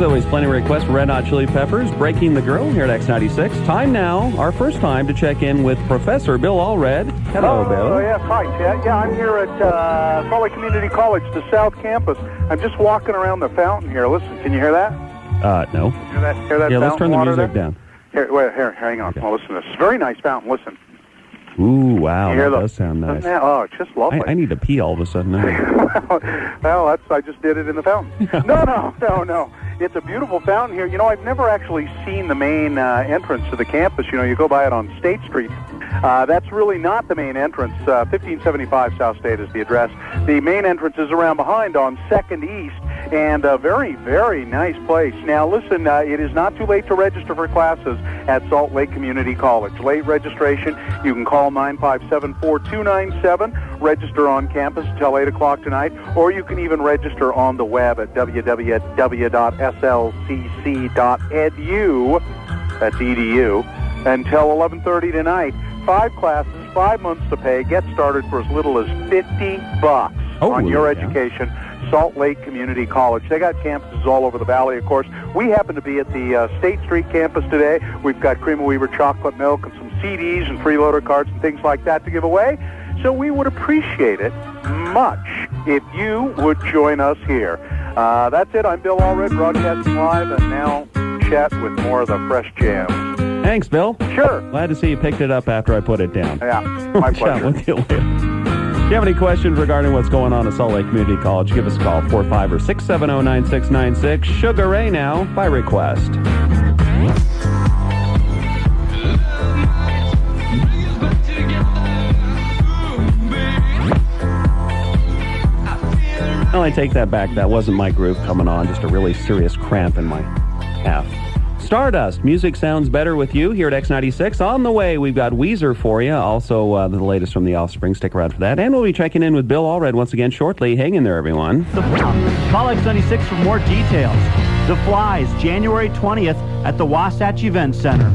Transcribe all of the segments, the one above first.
As always, plenty of requests for Red Hot Chili Peppers, Breaking the Girl here at X96. Time now, our first time to check in with Professor Bill Allred. Hello, oh, Bill. yes, hi. Yeah, I'm here at uh, Lake Community College, the South Campus. I'm just walking around the fountain here. Listen, can you hear that? Uh, no. Hear that? Hear that Yeah, let's turn the music there? down. Here, wait, here, hang on. Well, listen to this. Very nice fountain. Listen. Ooh, wow, that the- does sound nice. That- oh, it's just lovely. I, I need to pee all of a sudden. well, that's I just did it in the fountain. no, no, no, no. It's a beautiful fountain here. You know, I've never actually seen the main uh, entrance to the campus. You know, you go by it on State Street. Uh, that's really not the main entrance. Uh, 1575 South State is the address. The main entrance is around behind on Second East, and a very, very nice place. Now, listen, uh, it is not too late to register for classes at Salt Lake Community College. Late registration, you can call 957-4297, register on campus until 8 o'clock tonight, or you can even register on the web at www.slcc.edu, that's edu, until 11.30 tonight. Five classes, five months to pay. Get started for as little as 50 bucks Oh, on your yeah. education. Salt Lake Community College. They got campuses all over the valley, of course. We happen to be at the uh, State Street campus today. We've got Cream O'Weber chocolate milk and some CDs and freeloader cards and things like that to give away. So we would appreciate it much if you would join us here. Uh, that's it. I'm Bill Allred, broadcasting live, and now chat with more of the fresh jams. Thanks, Bill. Sure. Glad to see you picked it up after I put it down. Yeah, my We'll chat pleasure. with you later. If you have any questions regarding what's going on at Salt Lake Community College, give us a call, 45 or 670-9696. Sugar Ray now, by request. Well, I take that back. That wasn't my groove coming on, just a really serious cramp in my calf. Stardust. Music sounds better with you here at X96. On the way, we've got Weezer for you. Also, uh, the latest from the Offspring. Stick around for that. And we'll be checking in with Bill Allred once again shortly. Hang in there, everyone. The Call X96 for more details. The Flies, January 20th at the Wasatch Event Center.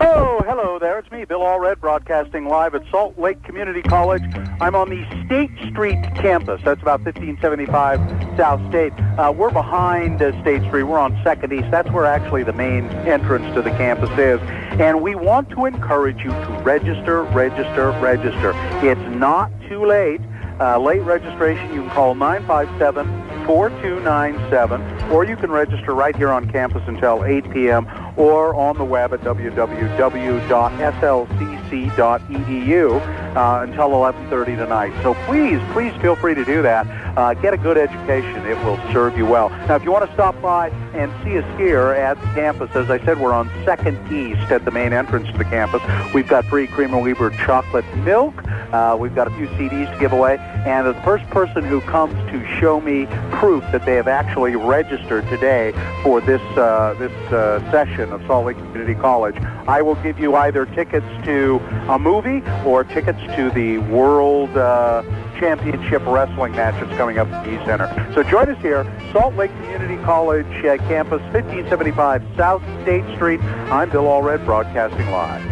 Oh, hello there. It's me, Bill Allred, broadcasting live at Salt Lake Community College. I'm on the State Street campus. That's about 1575 South State. Uh, we're behind uh, State Street. We're on Second East. That's where actually the main entrance to the campus is. And we want to encourage you to register, register, register. It's not too late. Uh, late registration, you can call 957-4297, or you can register right here on campus until 8 p.m., or on the web at www.slcc.edu uh, until 11.30 tonight. So please, please feel free to do that. Uh, get a good education. It will serve you well. Now, if you want to stop by and see us here at the campus, as I said, we're on 2nd East at the main entrance to the campus. We've got free Cream O'Weber chocolate milk. Uh, we've got a few CDs to give away. And the first person who comes to show me proof that they have actually registered today for this, uh, this uh, session of Salt Lake Community College, I will give you either tickets to a movie or tickets to the World uh, Championship Wrestling match that's coming up at the E Center. So join us here, Salt Lake Community College uh, campus, 1575 South State Street. I'm Bill Allred, broadcasting live.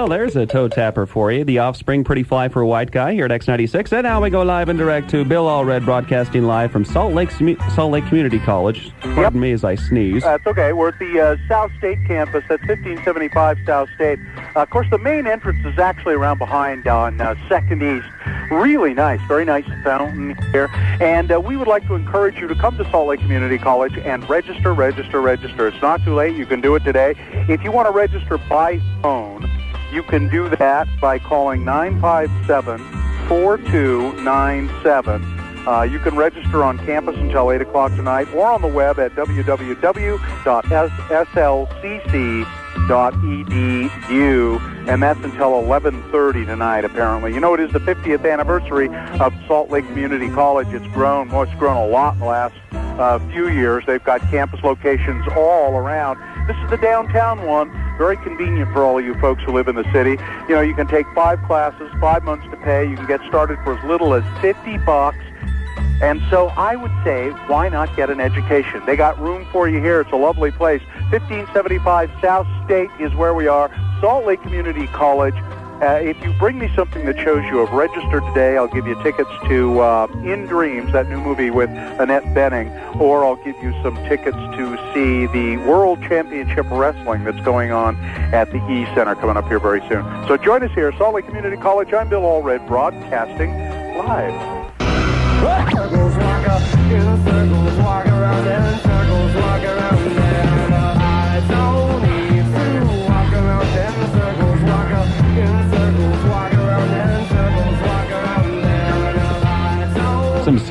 Well, there's a toe tapper for you. The Offspring, pretty fly for a white guy here at X96. And now we go live and direct to Bill Allred, broadcasting live from Salt Lake, Salt Lake Community College. Pardon me as I sneeze. That's okay. We're at the uh, South State campus. That's 1575 South State. Uh, of course, the main entrance is actually around behind on uh, Second East. Really nice, very nice fountain here. And uh, we would like to encourage you to come to Salt Lake Community College and register, register, register. It's not too late. You can do it today. If you want to register by phone, you can do that by calling 957 4297. Uh, you can register on campus until 8 o'clock tonight or on the web at www.slcc.edu, and that's until 11.30 tonight, apparently. You know, it is the 50th anniversary of Salt Lake Community College. It's grown, well, it's grown a lot in the last uh, few years. They've got campus locations all around. This is the downtown one. Very convenient for all of you folks who live in the city. You know, you can take five classes, five months to pay. You can get started for as little as 50 bucks. And so I would say, why not get an education? They got room for you here. It's a lovely place. 1575 South State is where we are. Salt Lake Community College. Uh, if you bring me something that shows you have registered today, I'll give you tickets to uh, In Dreams, that new movie with Annette Bening, or I'll give you some tickets to see the World Championship Wrestling that's going on at the E Center coming up here very soon. So join us here, Salt Lake Community College. I'm Bill Allred, broadcasting live.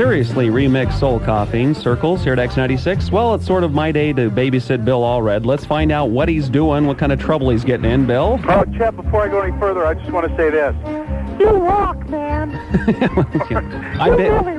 Seriously remix soul coughing circles here at X96. Well, it's sort of my day to babysit Bill Allred. Let's find out what he's doing, what kind of trouble he's getting in, Bill. Oh, Chet, before I go any further, I just want to say this. You rock, man. I'm You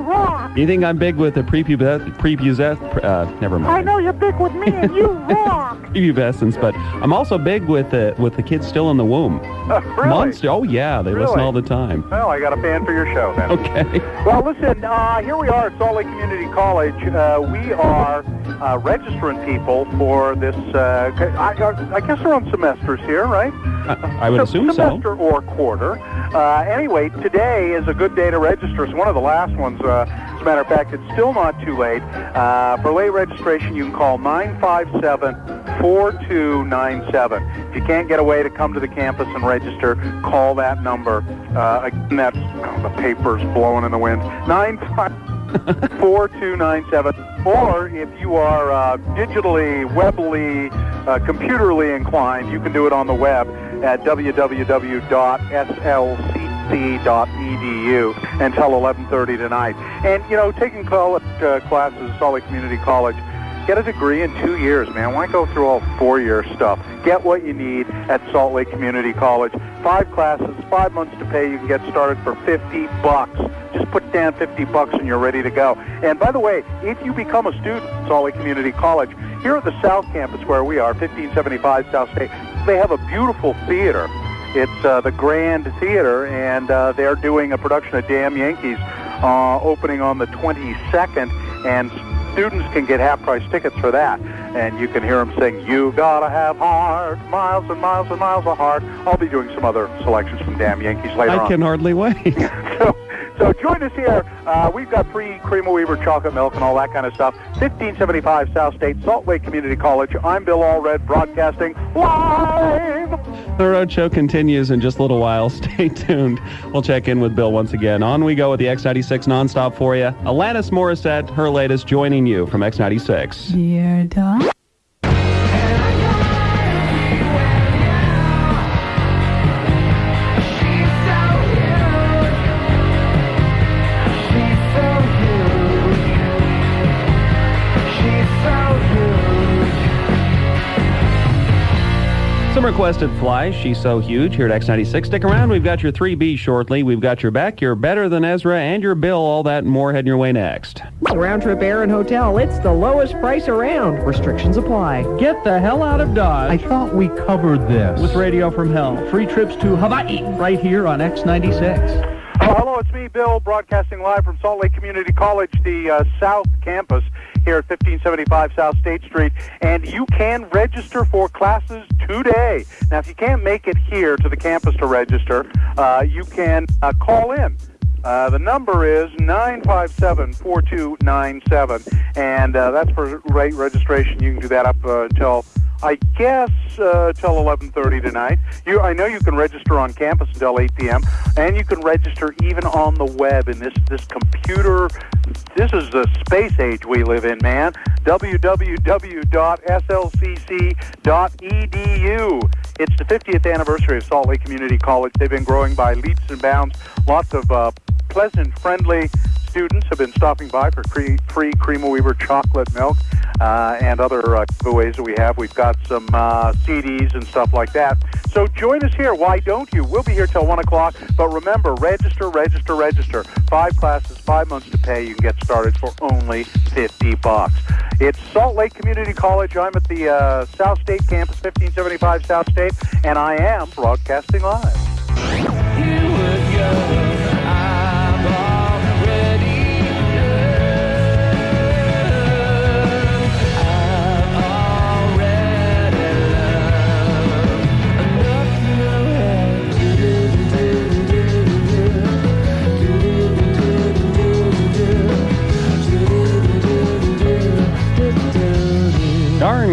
You think I'm big with the prepubes- prepubes- uh, never mind. I know you're big with me, and you rock. prepubescence, but I'm also big with the with the kids still in the womb. really? Months. Oh yeah, they listen all the time. Well, I got a fan for your show then. Okay. Well, listen, uh, here we are at Salt Lake Community College. Uh, we are uh, registering people for this, uh, I, I guess they're on semesters here, right? I, I would assume so. semester or quarter. Uh, anyway, today is a good day to register. It's one of the last ones. Uh, as a matter of fact, it's still not too late. Uh, for late registration, you can call 957-4297. If you can't get away to come to the campus and register, call that number. Uh, again, that's oh, the paper's blowing in the wind. 957-4297. Or if you are uh, digitally, webly, uh, computerly inclined, you can do it on the web at www.slcc.edu until 11:30 tonight. And you know, taking college uh, classes at Salt Lake Community College, get a degree in two years, man. Why go through all four-year stuff? Get what you need at Salt Lake Community College. Five classes, five months to pay. You can get started for 50 bucks. Just put down 50 bucks and you're ready to go. And by the way, if you become a student at Salt Lake Community College, here at the South Campus where we are, 1575 South State, they have a beautiful theater. It's uh, the Grand Theater, and uh, they're doing a production of Damn Yankees uh, opening on the 22nd, and students can get half-price tickets for that. And you can hear them sing, You Gotta Have Heart, Miles and Miles and Miles of Heart. I'll be doing some other selections from Damn Yankees later I on. can hardly wait. So, so join us here. Uh, we've got free Cream O'Weber chocolate milk and all that kind of stuff. 1575 South State, Salt Lake Community College. I'm Bill Allred, broadcasting live. the road show continues in just a little while. Stay tuned. We'll check in with Bill once again. On we go with the X96 nonstop for you. Alanis Morissette, her latest, joining you from X96. Dear Doc. Requested fly, She's so huge here at X96. Stick around. We've got your 3B shortly. We've got your back, You're better than Ezra, and your bill. All that and more heading your way next. Round trip air and hotel. It's the lowest price around. Restrictions apply. Get the hell out of Dodge. I thought we covered this. with Radio from Hell. Free trips to Hawaii right here on X96. It's me, Bill, broadcasting live from Salt Lake Community College, the uh, South Campus here at 1575 South State Street. And you can register for classes today. Now, if you can't make it here to the campus to register, uh, you can uh, call in. Uh, the number is 957-4297, and uh, that's for rate registration. You can do that up uh, until, I guess, uh, till 11:30 tonight. You, I know you can register on campus until 8 p.m., and you can register even on the web in this this computer. This is the space age we live in, man. www.slcc.edu. It's the 50th anniversary of Salt Lake Community College. They've been growing by leaps and bounds. Lots of uh, pleasant, friendly students have been stopping by for free, free Cream O'Weber chocolate milk uh, and other uh, giveaways that we have. We've got some uh, CDs and stuff like that. So join us here. Why don't you? We'll be here till 1 o'clock. But remember, register, register, register. Five classes, five months to pay. You can get started for only 50 bucks. It's Salt Lake Community College. I'm at the uh, South State campus, 1575 South State, and I am broadcasting live.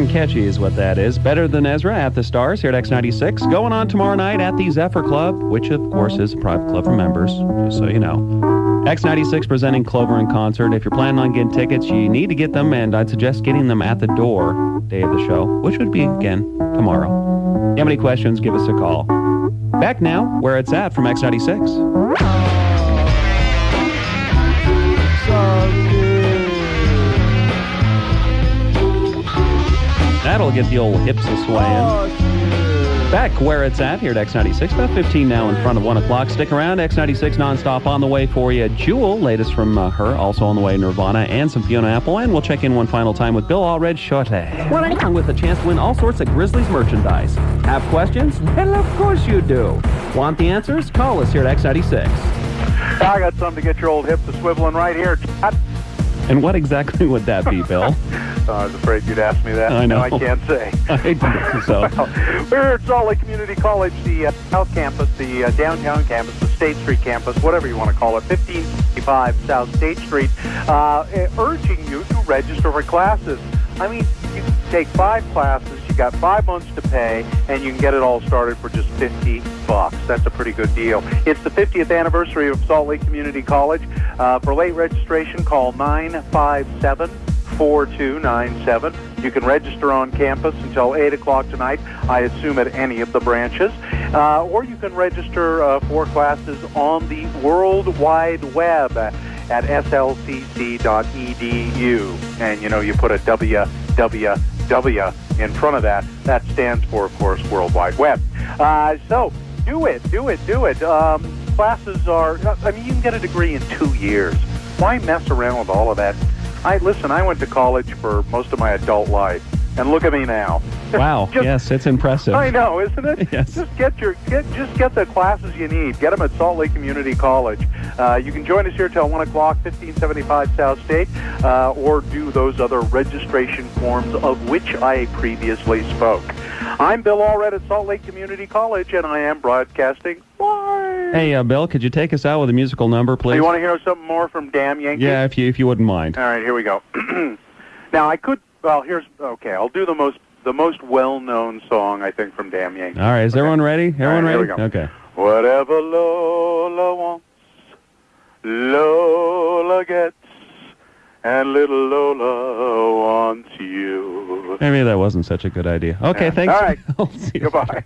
Catchy is what that is. Better than Ezra at the Stars here at X96. Going on tomorrow night at the Zephyr Club, which of course is a private club for members, just so you know. X96 presenting Clover in concert. If you're planning on getting tickets, you need to get them, and I'd suggest getting them at the door day of the show, which would be, again, tomorrow. If you have any questions, give us a call. Back now, where it's at from X96. That'll get the old hips a swaying. Back where it's at here at X96, about 15 now in front of 1 o'clock. Stick around, X96 nonstop on the way for you. Jewel, latest from uh, her, also on the way, Nirvana, and some Fiona Apple. And we'll check in one final time with Bill Allred shortly. Well, with a chance to win all sorts of Grizzlies merchandise. Have questions? Well, of course you do. Want the answers? Call us here at X96. I got something to get your old hips a swiveling right here. Todd. And what exactly would that be, Bill? Uh, I was afraid you'd ask me that. I know. No, I can't say. I so. We're at Salt Lake Community College, the uh, South Campus, the uh, downtown campus, the State Street campus, whatever you want to call it, 1555 South State Street, uh, eh, urging you to register for classes. I mean, you can take five classes, you got five months to pay, and you can get it all started for just 50 bucks. That's a pretty good deal. It's the 50th anniversary of Salt Lake Community College. Uh, for late registration, call 957 4297. You can register on campus until 8 o'clock tonight, I assume at any of the branches. Uh, or you can register uh, for classes on the World Wide Web at slcc.edu. And, you know, you put a www in front of that. That stands for, of course, World Wide Web. Uh, so do it, do it, do it. Um, classes are, I mean, you can get a degree in two years. Why mess around with all of that? I listen. I went to college for most of my adult life, and look at me now. Wow. Just- yes, it's impressive. I know, isn't it? Yes. Just get your get just get the classes you need. Get them at Salt Lake Community College. Uh, you can join us here till one o'clock, fifteen seventy five South State, uh, or do those other registration forms of which I previously spoke. I'm Bill Allred at Salt Lake Community College, and I am broadcasting live. Hey, uh, Bill, could you take us out with a musical number, please? you want to hear something more from Damn Yankee? yeah, if you if you wouldn't mind. All right, here we go. now I could. Well, here's okay. I'll do the most the most well known song I think from Damn Yankee. All right, is everyone ready? Everyone right, here ready? we go. Okay. Whatever Lola wants, Lola gets, and little Lola wants you. Maybe that wasn't such a good idea. Okay, Yeah. thanks. All right. I'll see you. Goodbye.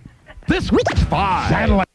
This week's five. Satellite.